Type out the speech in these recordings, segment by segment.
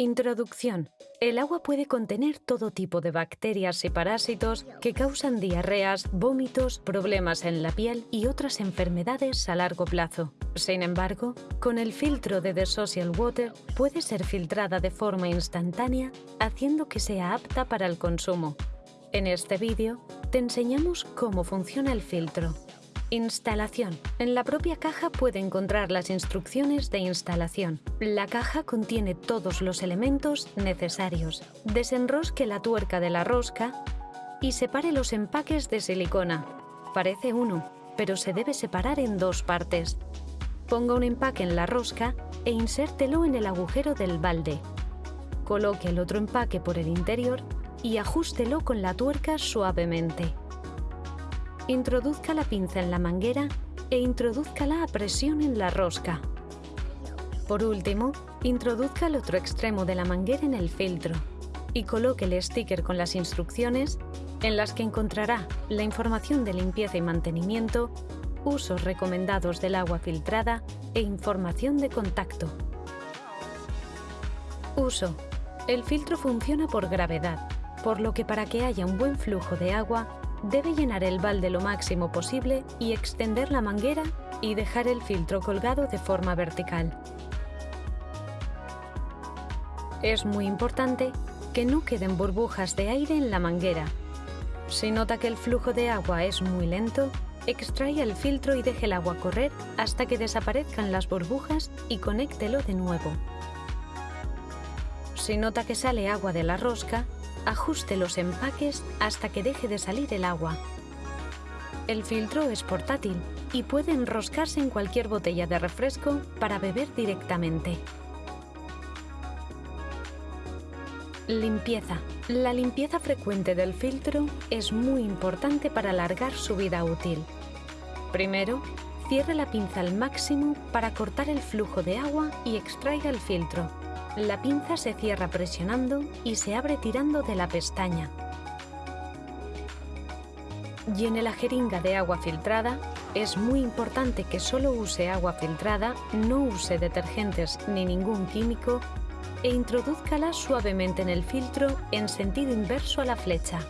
Introducción. El agua puede contener todo tipo de bacterias y parásitos que causan diarreas, vómitos, problemas en la piel y otras enfermedades a largo plazo. Sin embargo, con el filtro de The Social Water puede ser filtrada de forma instantánea, haciendo que sea apta para el consumo. En este vídeo te enseñamos cómo funciona el filtro. Instalación. En la propia caja puede encontrar las instrucciones de instalación. La caja contiene todos los elementos necesarios. Desenrosque la tuerca de la rosca y separe los empaques de silicona. Parece uno, pero se debe separar en dos partes. Ponga un empaque en la rosca e insértelo en el agujero del balde. Coloque el otro empaque por el interior y ajústelo con la tuerca suavemente. Introduzca la pinza en la manguera e introdúzcala a presión en la rosca. Por último, introduzca el otro extremo de la manguera en el filtro y coloque el sticker con las instrucciones en las que encontrará la información de limpieza y mantenimiento, usos recomendados del agua filtrada e información de contacto. Uso. El filtro funciona por gravedad, por lo que para que haya un buen flujo de agua Debe llenar el balde lo máximo posible y extender la manguera y dejar el filtro colgado de forma vertical. Es muy importante que no queden burbujas de aire en la manguera. Si nota que el flujo de agua es muy lento, extraiga el filtro y deje el agua correr hasta que desaparezcan las burbujas y conéctelo de nuevo. Si nota que sale agua de la rosca, Ajuste los empaques hasta que deje de salir el agua. El filtro es portátil y puede enroscarse en cualquier botella de refresco para beber directamente. Limpieza. La limpieza frecuente del filtro es muy importante para alargar su vida útil. Primero, cierre la pinza al máximo para cortar el flujo de agua y extraiga el filtro. La pinza se cierra presionando y se abre tirando de la pestaña. Llene la jeringa de agua filtrada. Es muy importante que solo use agua filtrada, no use detergentes ni ningún químico e introduzcala suavemente en el filtro en sentido inverso a la flecha.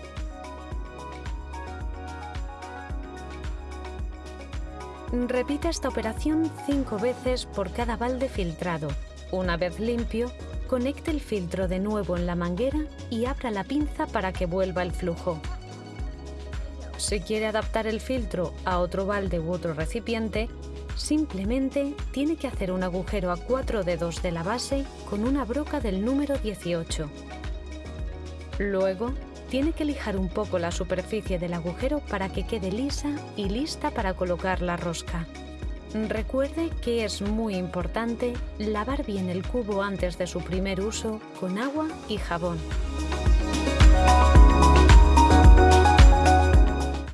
Repita esta operación cinco veces por cada balde filtrado una vez limpio, conecte el filtro de nuevo en la manguera y abra la pinza para que vuelva el flujo. Si quiere adaptar el filtro a otro balde u otro recipiente, simplemente tiene que hacer un agujero a cuatro dedos de la base con una broca del número 18. Luego, tiene que lijar un poco la superficie del agujero para que quede lisa y lista para colocar la rosca. Recuerde que es muy importante lavar bien el cubo antes de su primer uso con agua y jabón.